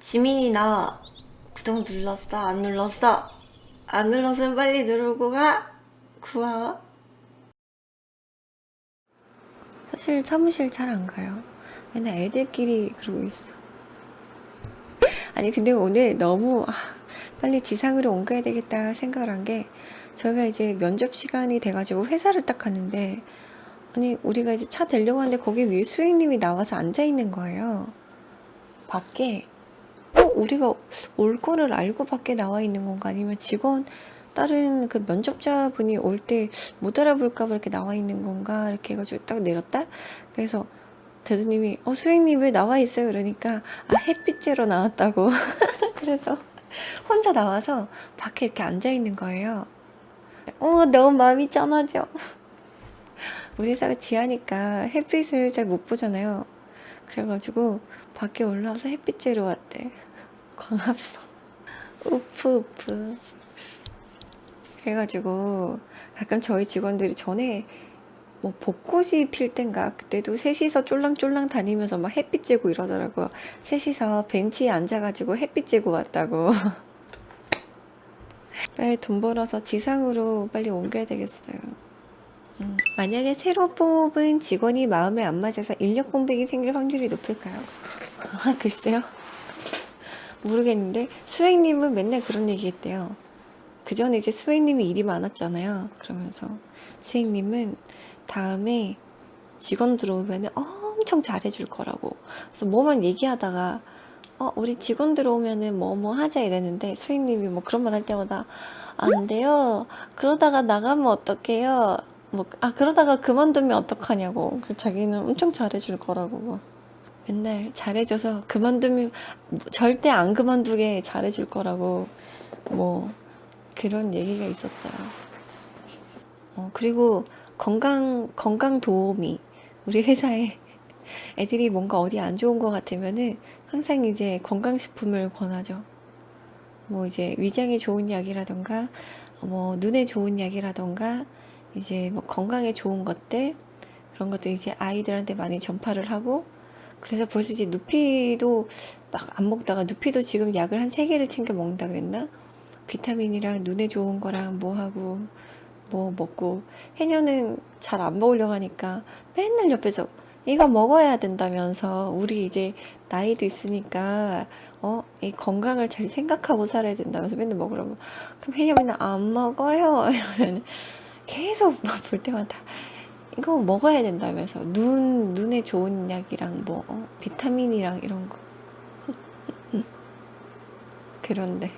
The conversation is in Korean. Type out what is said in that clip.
지민이 나 구독 눌렀어? 안 눌렀어? 안 눌렀으면 빨리 누르고 가! 고마워. 사실 사무실 잘 안 가요. 맨날 애들끼리 그러고 있어. 아니 근데 오늘 너무 아, 빨리 지상으로 옮겨야 되겠다 생각을 한 게 저희가 이제 면접 시간이 돼가지고 회사를 딱 갔는데 아니 우리가 이제 차 대려고 하는데 거기 위에 수행님이 나와서 앉아 있는 거예요. 밖에 어 우리가 올 거를 알고 밖에 나와 있는 건가? 아니면 직원 다른 그 면접자분이 올 때 못 알아볼까 봐 이렇게 나와 있는 건가? 이렇게 해가지고 딱 내렸다? 그래서 대두님이 어 수행님 왜 나와 있어요? 그러니까 아 햇빛 쬐러 나왔다고. 그래서 혼자 나와서 밖에 이렇게 앉아 있는 거예요 어 너무 마음이 짠하죠? 우리 회사가 지하니까 햇빛을 잘 못 보잖아요. 그래가지고 밖에 올라와서 햇빛 쬐러 왔대 광합성. 우프 우프. 그래가지고 가끔 저희 직원들이 전에 뭐 벚꽃이 필 땐가? 그때도 셋이서 쫄랑쫄랑 다니면서 막 햇빛 쬐고 이러더라고요. 셋이서 벤치에 앉아가지고 햇빛 쬐고 왔다고. 빨리 돈 벌어서 지상으로 빨리 옮겨야 되겠어요. 음, 만약에 새로 뽑은 직원이 마음에 안 맞아서 인력 공백이 생길 확률이 높을까요? 아, 글쎄요 모르겠는데 수행님은 맨날 그런 얘기 했대요. 그 전에 이제 수행님이 일이 많았잖아요. 그러면서 수행님은 다음에 직원 들어오면 엄청 잘해줄 거라고. 그래서 뭐만 얘기하다가 어 우리 직원 들어오면은 뭐 뭐 하자 이랬는데 수행님이 뭐 그런 말 할 때마다 안 돼요. 그러다가 나가면 어떡해요? 뭐 아 그러다가 그만두면 어떡하냐고. 그 자기는 엄청 잘해줄 거라고. 막 맨날 잘해줘서 그만두면 절대 안 그만두게 잘해줄 거라고 뭐 그런 얘기가 있었어요 어, 그리고 건강 건강 도우미 우리 회사에 애들이 뭔가 어디 안 좋은 것 같으면은 항상 이제 건강식품을 권하죠. 뭐 이제 위장에 좋은 약이라던가 뭐 눈에 좋은 약이라던가 이제 뭐 건강에 좋은 것들 그런 것들 이제 아이들한테 많이 전파를 하고 그래서 벌써 이제 누피도 막 안 먹다가 누피도 지금 약을 한 세 개를 챙겨 먹는다 그랬나? 비타민이랑 눈에 좋은 거랑 뭐 하고 뭐 먹고. 해녀는 잘 안 먹으려고 하니까 맨날 옆에서 이거 먹어야 된다면서 우리 이제 나이도 있으니까 어 이 건강을 잘 생각하고 살아야 된다면서 맨날 먹으라고. 그럼 해녀 맨날 안 먹어요. 이러면 계속 막 볼 때마다 이거 먹어야 된다면서 눈 눈에 좋은 약이랑 뭐 어, 비타민이랑 이런 거. 그런데